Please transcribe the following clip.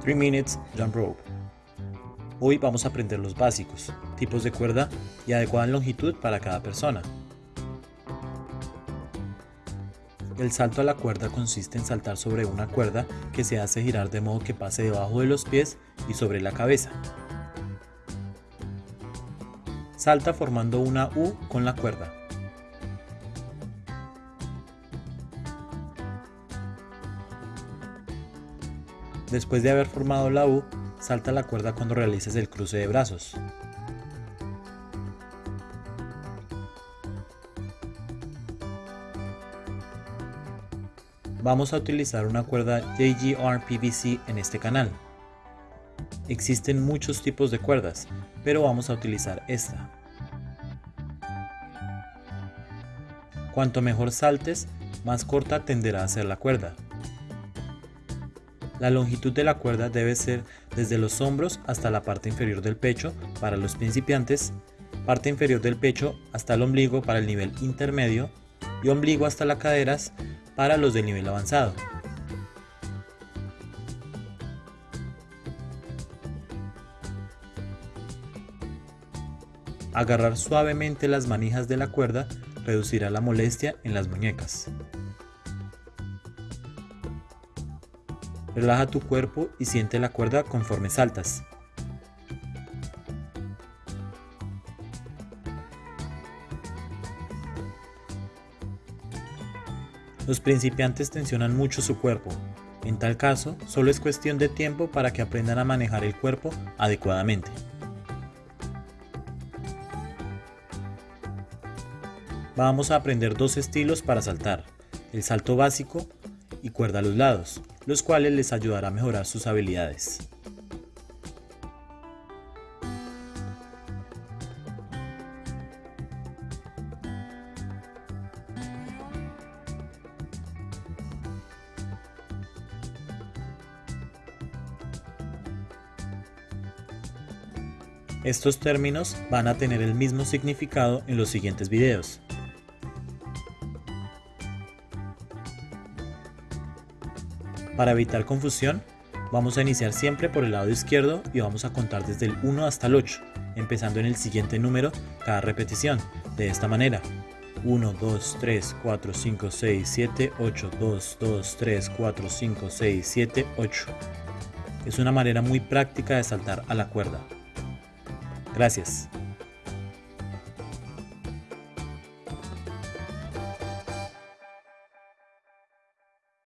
3 Minutes Jump Rope. Hoy vamos a aprender los básicos, tipos de cuerda y adecuada longitud para cada persona. El salto a la cuerda consiste en saltar sobre una cuerda que se hace girar de modo que pase debajo de los pies y sobre la cabeza. Salta formando una U con la cuerda. Después de haber formado la U, salta la cuerda cuando realices el cruce de brazos. Vamos a utilizar una cuerda JGR PVC en este canal. Existen muchos tipos de cuerdas, pero vamos a utilizar esta. Cuanto mejor saltes, más corta tenderá a ser la cuerda. La longitud de la cuerda debe ser desde los hombros hasta la parte inferior del pecho para los principiantes, parte inferior del pecho hasta el ombligo para el nivel intermedio y ombligo hasta las caderas para los del nivel avanzado. Agarrar suavemente las manijas de la cuerda reducirá la molestia en las muñecas. Relaja tu cuerpo y siente la cuerda conforme saltas. Los principiantes tensionan mucho su cuerpo. En tal caso, solo es cuestión de tiempo para que aprendan a manejar el cuerpo adecuadamente. Vamos a aprender dos estilos para saltar, el salto básico y cuerda a los lados los cuales les ayudará a mejorar sus habilidades. Estos términos van a tener el mismo significado en los siguientes videos. Para evitar confusión, vamos a iniciar siempre por el lado izquierdo y vamos a contar desde el 1 hasta el 8, empezando en el siguiente número cada repetición, de esta manera. 1, 2, 3, 4, 5, 6, 7, 8, 2, 2, 3, 4, 5, 6, 7, 8. Es una manera muy práctica de saltar a la cuerda. Gracias.